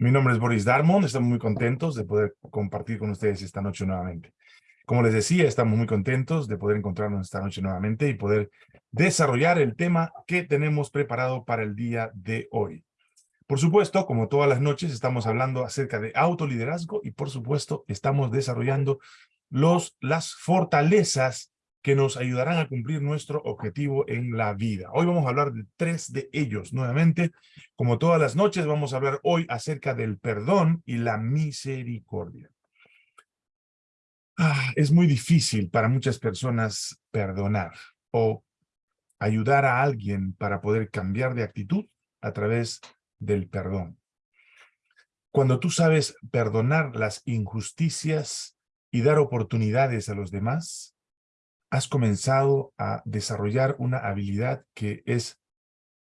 Mi nombre es Boris Darmon, estamos muy contentos de poder compartir con ustedes esta noche nuevamente. Como les decía, estamos muy contentos de poder encontrarnos esta noche nuevamente y poder desarrollar el tema que tenemos preparado para el día de hoy. Por supuesto, como todas las noches, estamos hablando acerca de autoliderazgo y por supuesto estamos desarrollando los, las fortalezas que nos ayudarán a cumplir nuestro objetivo en la vida. Hoy vamos a hablar de tres de ellos nuevamente. Como todas las noches, vamos a hablar hoy acerca del perdón y la misericordia. Ah, es muy difícil para muchas personas perdonar o ayudar a alguien para poder cambiar de actitud a través del perdón. Cuando tú sabes perdonar las injusticias y dar oportunidades a los demás, has comenzado a desarrollar una habilidad que es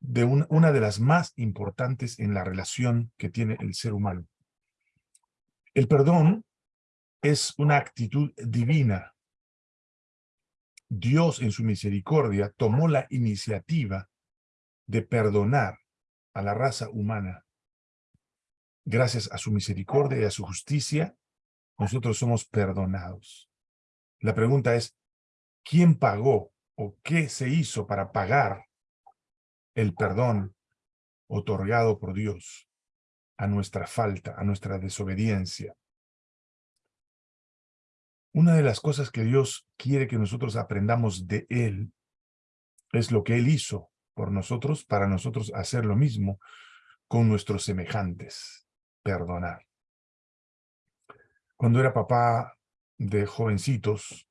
de una de las más importantes en la relación que tiene el ser humano. El perdón es una actitud divina. Dios en su misericordia tomó la iniciativa de perdonar a la raza humana. Gracias a su misericordia y a su justicia, nosotros somos perdonados. La pregunta es, quién pagó o qué se hizo para pagar el perdón otorgado por Dios a nuestra falta, a nuestra desobediencia. Una de las cosas que Dios quiere que nosotros aprendamos de Él es lo que Él hizo por nosotros, para nosotros hacer lo mismo con nuestros semejantes, perdonar. Cuando era papá de jovencitos,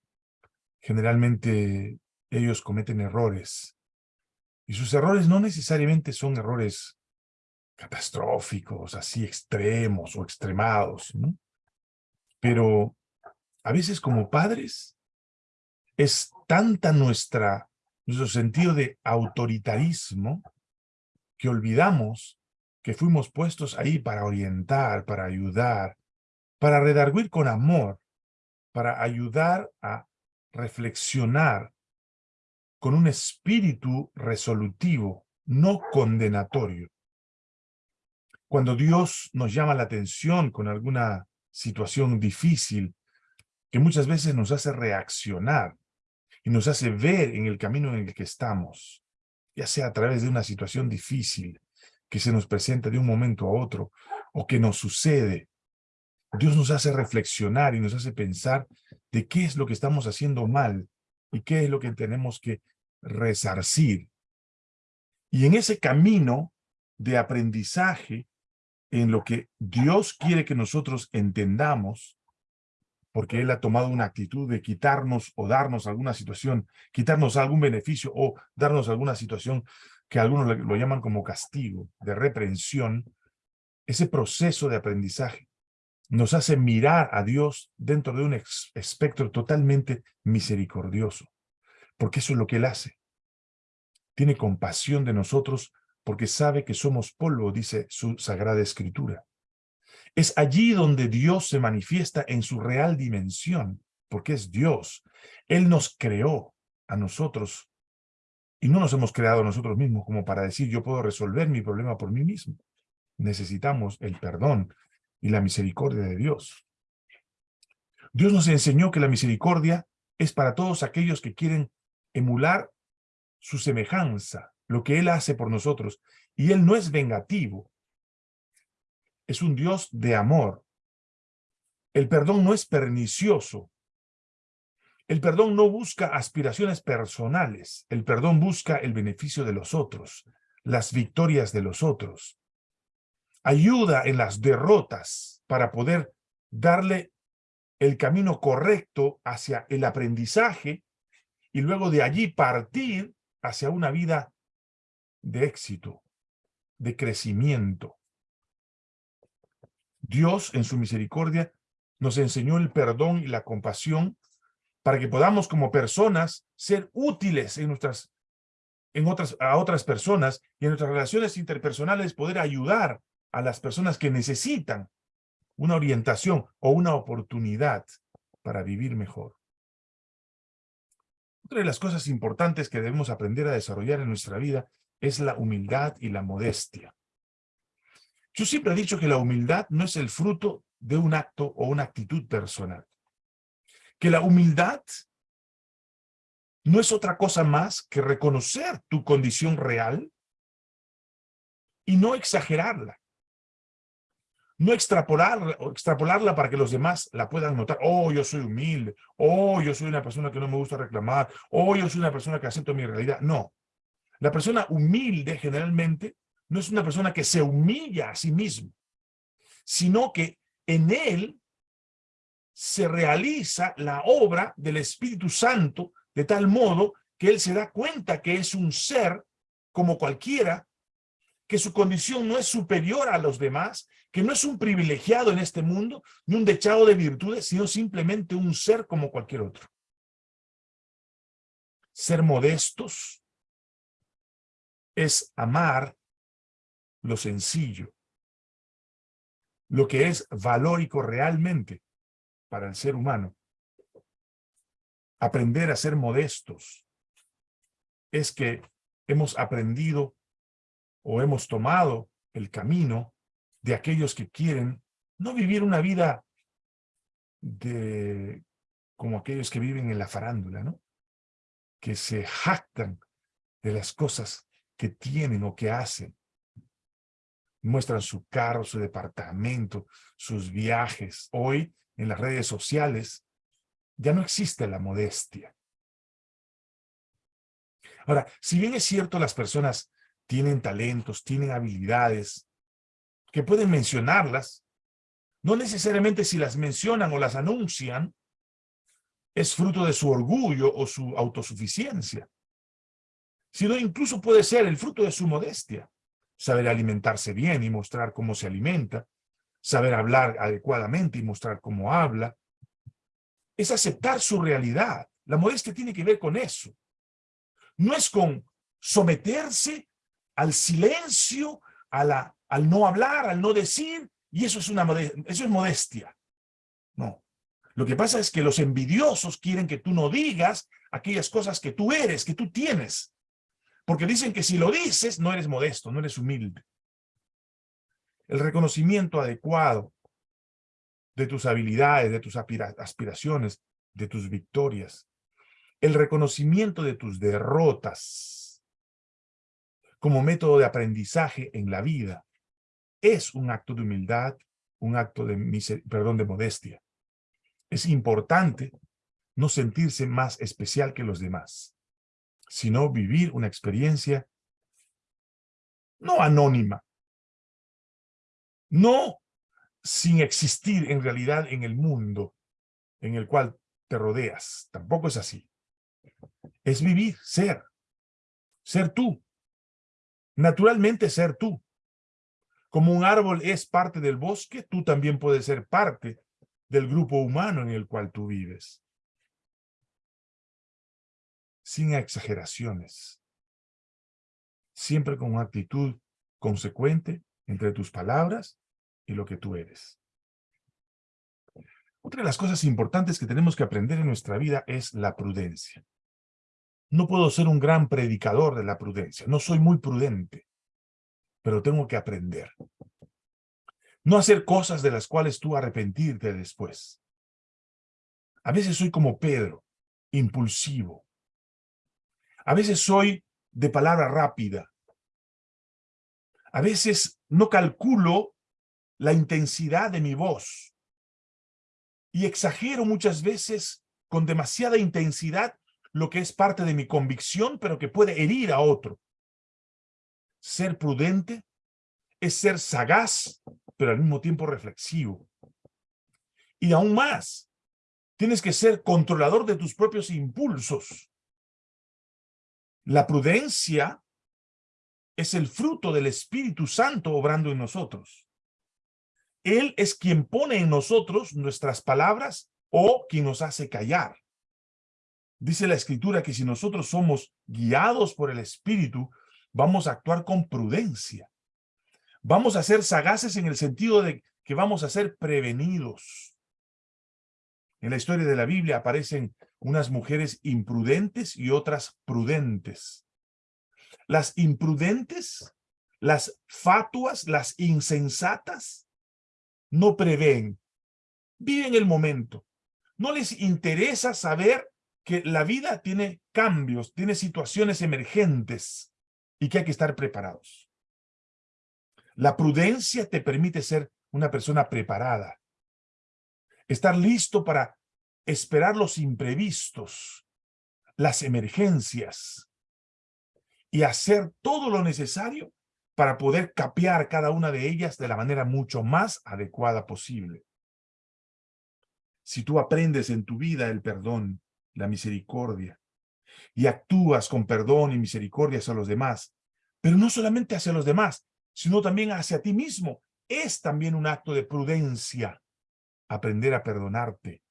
generalmente ellos cometen errores. Y sus errores no necesariamente son errores catastróficos, así extremos o extremados, ¿no? Pero a veces como padres es tanta nuestra, nuestro sentido de autoritarismo que olvidamos que fuimos puestos ahí para orientar, para ayudar, para redarguir con amor, para ayudar a reflexionar con un espíritu resolutivo, no condenatorio. Cuando Dios nos llama la atención con alguna situación difícil, que muchas veces nos hace reaccionar y nos hace ver en el camino en el que estamos, ya sea a través de una situación difícil que se nos presenta de un momento a otro, o que nos sucede Dios nos hace reflexionar y nos hace pensar de qué es lo que estamos haciendo mal y qué es lo que tenemos que resarcir. Y en ese camino de aprendizaje, en lo que Dios quiere que nosotros entendamos, porque Él ha tomado una actitud de quitarnos o darnos alguna situación, quitarnos algún beneficio o darnos alguna situación que algunos lo llaman como castigo, de reprensión, ese proceso de aprendizaje nos hace mirar a Dios dentro de un espectro totalmente misericordioso, porque eso es lo que Él hace. Tiene compasión de nosotros porque sabe que somos polvo, dice su Sagrada Escritura. Es allí donde Dios se manifiesta en su real dimensión, porque es Dios. Él nos creó a nosotros y no nos hemos creado nosotros mismos como para decir yo puedo resolver mi problema por mí mismo. Necesitamos el perdón y la misericordia de Dios. Dios nos enseñó que la misericordia es para todos aquellos que quieren emular su semejanza, lo que Él hace por nosotros. Y Él no es vengativo, es un Dios de amor. El perdón no es pernicioso. El perdón no busca aspiraciones personales. El perdón busca el beneficio de los otros, las victorias de los otros ayuda en las derrotas para poder darle el camino correcto hacia el aprendizaje y luego de allí partir hacia una vida de éxito, de crecimiento. Dios, en su misericordia, nos enseñó el perdón y la compasión para que podamos como personas ser útiles en nuestras, en otras, a otras personas y en nuestras relaciones interpersonales poder ayudar a las personas que necesitan una orientación o una oportunidad para vivir mejor. Otra de las cosas importantes que debemos aprender a desarrollar en nuestra vida es la humildad y la modestia. Yo siempre he dicho que la humildad no es el fruto de un acto o una actitud personal. Que la humildad no es otra cosa más que reconocer tu condición real y no exagerarla. No extrapolarla, extrapolarla para que los demás la puedan notar. Oh, yo soy humilde. Oh, yo soy una persona que no me gusta reclamar. Oh, yo soy una persona que acepto mi realidad. No. La persona humilde generalmente no es una persona que se humilla a sí mismo, sino que en él se realiza la obra del Espíritu Santo de tal modo que él se da cuenta que es un ser como cualquiera, que su condición no es superior a los demás, que no es un privilegiado en este mundo, ni un dechado de virtudes, sino simplemente un ser como cualquier otro. Ser modestos es amar lo sencillo, lo que es valórico realmente para el ser humano aprender a ser modestos es que hemos aprendido o hemos tomado el camino de aquellos que quieren no vivir una vida de como aquellos que viven en la farándula, ¿no? Que se jactan de las cosas que tienen o que hacen. Muestran su carro, su departamento, sus viajes. Hoy, en las redes sociales, ya no existe la modestia. Ahora, si bien es cierto las personas tienen talentos, tienen habilidades, que pueden mencionarlas, no necesariamente si las mencionan o las anuncian, es fruto de su orgullo o su autosuficiencia, sino incluso puede ser el fruto de su modestia. Saber alimentarse bien y mostrar cómo se alimenta, saber hablar adecuadamente y mostrar cómo habla, es aceptar su realidad. La modestia tiene que ver con eso. No es con someterse al silencio, a la, al no hablar, al no decir, y eso es, una, eso es modestia. No. Lo que pasa es que los envidiosos quieren que tú no digas aquellas cosas que tú eres, que tú tienes. Porque dicen que si lo dices, no eres modesto, no eres humilde. El reconocimiento adecuado de tus habilidades, de tus aspiraciones, de tus victorias. El reconocimiento de tus derrotas como método de aprendizaje en la vida es un acto de humildad, un acto de, perdón, de modestia. Es importante no sentirse más especial que los demás, sino vivir una experiencia no anónima, no sin existir en realidad en el mundo en el cual te rodeas. Tampoco es así. Es vivir, ser. Ser tú. Naturalmente ser tú. Como un árbol es parte del bosque, tú también puedes ser parte del grupo humano en el cual tú vives. Sin exageraciones. Siempre con una actitud consecuente entre tus palabras y lo que tú eres. Otra de las cosas importantes que tenemos que aprender en nuestra vida es la prudencia. No puedo ser un gran predicador de la prudencia. No soy muy prudente, pero tengo que aprender. No hacer cosas de las cuales tú arrepentirte después. A veces soy como Pedro, impulsivo. A veces soy de palabra rápida. A veces no calculo la intensidad de mi voz. Y exagero muchas veces con demasiada intensidad lo que es parte de mi convicción, pero que puede herir a otro. Ser prudente es ser sagaz, pero al mismo tiempo reflexivo. Y aún más, tienes que ser controlador de tus propios impulsos. La prudencia es el fruto del Espíritu Santo obrando en nosotros. Él es quien pone en nosotros nuestras palabras o quien nos hace callar. Dice la Escritura que si nosotros somos guiados por el Espíritu, vamos a actuar con prudencia. Vamos a ser sagaces en el sentido de que vamos a ser prevenidos. En la historia de la Biblia aparecen unas mujeres imprudentes y otras prudentes. Las imprudentes Las fatuas, las insensatas, no prevén, viven el momento. No les interesa saber que la vida tiene cambios, tiene situaciones emergentes y que hay que estar preparados. La prudencia te permite ser una persona preparada. Estar listo para esperar los imprevistos, las emergencias y hacer todo lo necesario para poder capear cada una de ellas de la manera mucho más adecuada posible. Si tú aprendes en tu vida el perdón, la misericordia, y actúas con perdón y misericordia hacia los demás, pero no solamente hacia los demás, sino también hacia ti mismo, es también un acto de prudencia aprender a perdonarte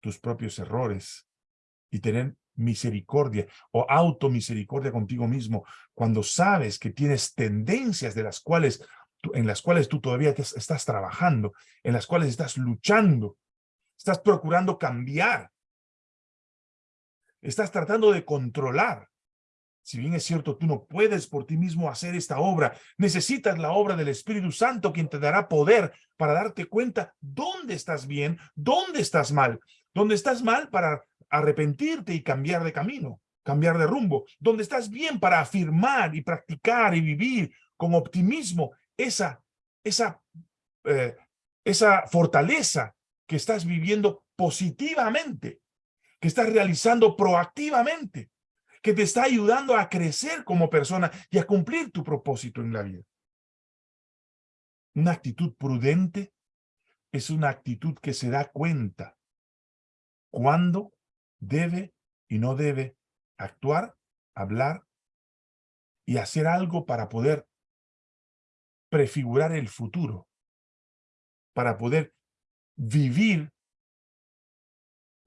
tus propios errores y tener misericordia o automisericordia contigo mismo cuando sabes que tienes tendencias de las cuales en las cuales tú todavía estás trabajando, en las cuales estás luchando, estás procurando cambiar, estás tratando de controlar. Si bien es cierto, tú no puedes por ti mismo hacer esta obra, necesitas la obra del Espíritu Santo quien te dará poder para darte cuenta dónde estás bien, dónde estás mal, dónde estás mal para arrepentirte y cambiar de camino, cambiar de rumbo, donde estás bien para afirmar y practicar y vivir con optimismo esa, esa, eh, esa fortaleza que estás viviendo positivamente, que estás realizando proactivamente, que te está ayudando a crecer como persona y a cumplir tu propósito en la vida. Una actitud prudente es una actitud que se da cuenta cuándo debe y no debe actuar, hablar y hacer algo para poder prefigurar el futuro, para poder vivir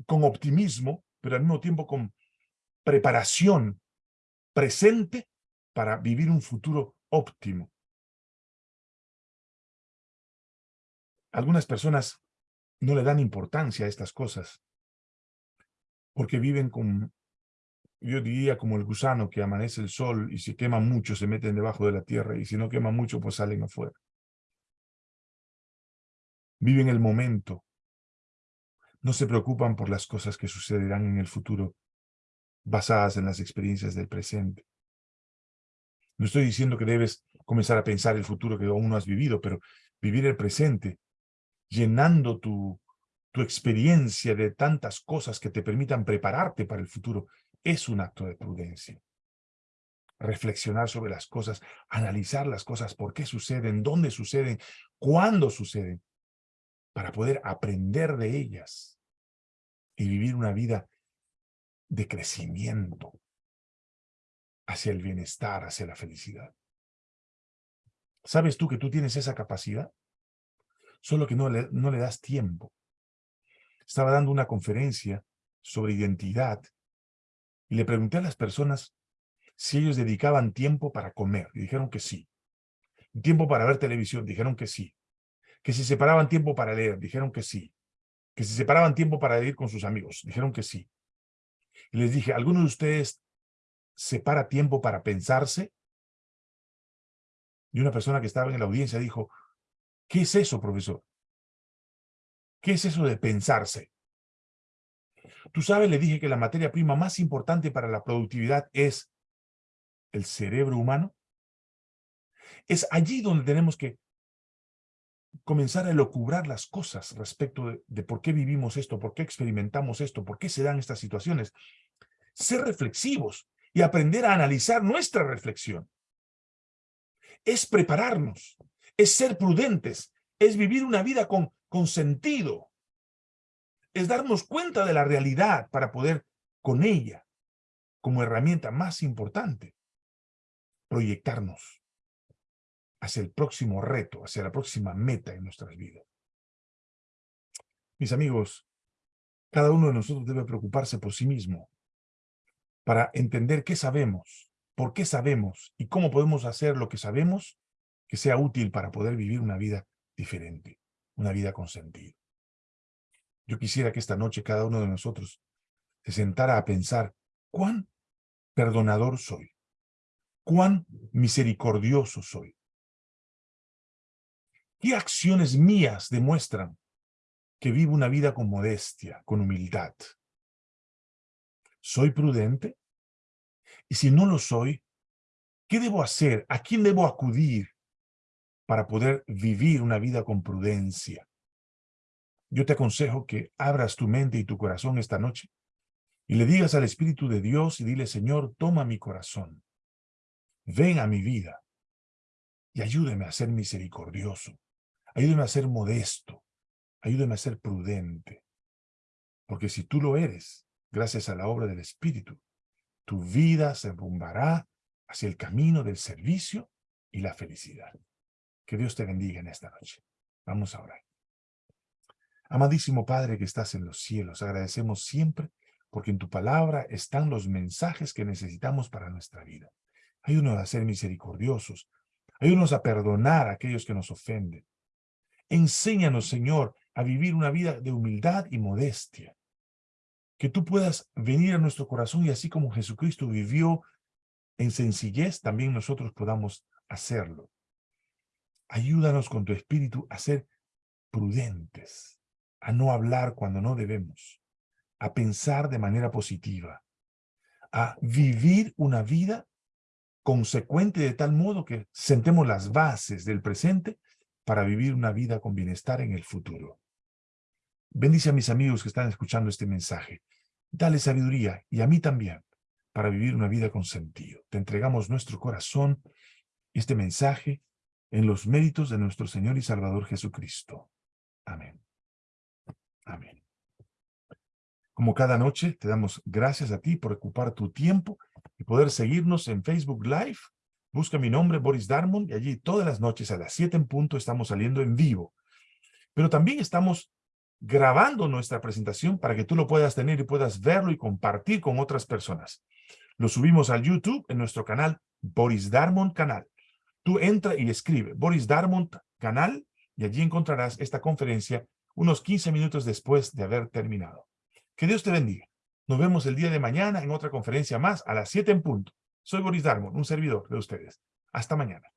con optimismo, pero al mismo tiempo con preparación presente para vivir un futuro óptimo. Algunas personas no le dan importancia a estas cosas porque viven con, yo diría como el gusano que amanece el sol y si quema mucho se meten debajo de la tierra y si no quema mucho pues salen afuera. Viven el momento. No se preocupan por las cosas que sucederán en el futuro basadas en las experiencias del presente. No estoy diciendo que debes comenzar a pensar el futuro que aún no has vivido, pero vivir el presente, llenando tu, tu experiencia de tantas cosas que te permitan prepararte para el futuro, es un acto de prudencia. Reflexionar sobre las cosas, analizar las cosas, por qué suceden, dónde suceden, cuándo suceden, para poder aprender de ellas y vivir una vida de crecimiento hacia el bienestar, hacia la felicidad. ¿Sabes tú que tú tienes esa capacidad? Solo que no le, no le das tiempo estaba dando una conferencia sobre identidad y le pregunté a las personas si ellos dedicaban tiempo para comer, y dijeron que sí. Tiempo para ver televisión, dijeron que sí. Que si separaban tiempo para leer, dijeron que sí. Que si separaban tiempo para ir con sus amigos, dijeron que sí. Y les dije, ¿alguno de ustedes separa tiempo para pensarse? Y una persona que estaba en la audiencia dijo, ¿qué es eso, profesor? ¿Qué es eso de pensarse? Tú sabes, le dije que la materia prima más importante para la productividad es el cerebro humano. Es allí donde tenemos que comenzar a elocubrar las cosas respecto de, de, por qué vivimos esto, por qué experimentamos esto, por qué se dan estas situaciones. Ser reflexivos y aprender a analizar nuestra reflexión. Es prepararnos, es ser prudentes, es vivir una vida con con sentido. Es darnos cuenta de la realidad para poder con ella, como herramienta más importante, proyectarnos hacia el próximo reto, hacia la próxima meta en nuestras vidas. Mis amigos, cada uno de nosotros debe preocuparse por sí mismo para entender qué sabemos, por qué sabemos y cómo podemos hacer lo que sabemos que sea útil para poder vivir una vida diferente una vida con sentido. Yo quisiera que esta noche cada uno de nosotros se sentara a pensar cuán perdonador soy, cuán misericordioso soy. ¿Qué acciones mías demuestran que vivo una vida con modestia, con humildad? ¿Soy prudente? Y si no lo soy, ¿qué debo hacer? ¿A quién debo acudir para poder vivir una vida con prudencia? Yo te aconsejo que abras tu mente y tu corazón esta noche y le digas al Espíritu de Dios y dile, Señor, toma mi corazón, ven a mi vida y ayúdeme a ser misericordioso, ayúdeme a ser modesto, ayúdeme a ser prudente. Porque si tú lo eres, gracias a la obra del Espíritu, tu vida se rumbará hacia el camino del servicio y la felicidad. Que Dios te bendiga en esta noche. Vamos a orar. Amadísimo Padre que estás en los cielos, agradecemos siempre porque en tu palabra están los mensajes que necesitamos para nuestra vida. Ayúdanos a ser misericordiosos. Ayúdanos a perdonar a aquellos que nos ofenden. Enséñanos, Señor, a vivir una vida de humildad y modestia. Que tú puedas venir a nuestro corazón y así como Jesucristo vivió en sencillez, también nosotros podamos hacerlo. Ayúdanos con tu espíritu a ser prudentes, a no hablar cuando no debemos, a pensar de manera positiva, a vivir una vida consecuente de tal modo que sentemos las bases del presente para vivir una vida con bienestar en el futuro. Bendice a mis amigos que están escuchando este mensaje. Dale sabiduría, y a mí también, para vivir una vida con sentido. Te entregamos nuestro corazón, este mensaje, en los méritos de nuestro Señor y Salvador Jesucristo. Amén. Amén. Como cada noche, te damos gracias a ti por ocupar tu tiempo y poder seguirnos en Facebook Live. Busca mi nombre, Boris Darmon, y allí todas las noches a las 7 en punto estamos saliendo en vivo. Pero también estamos grabando nuestra presentación para que tú lo puedas tener y puedas verlo y compartir con otras personas. Lo subimos al YouTube en nuestro canal Boris Darmon Canal. Tú entra y escribe Boris Darmon Canal y allí encontrarás esta conferencia unos 15 minutos después de haber terminado. Que Dios te bendiga. Nos vemos el día de mañana en otra conferencia más a las 7 en punto. Soy Boris Darmon, un servidor de ustedes. Hasta mañana.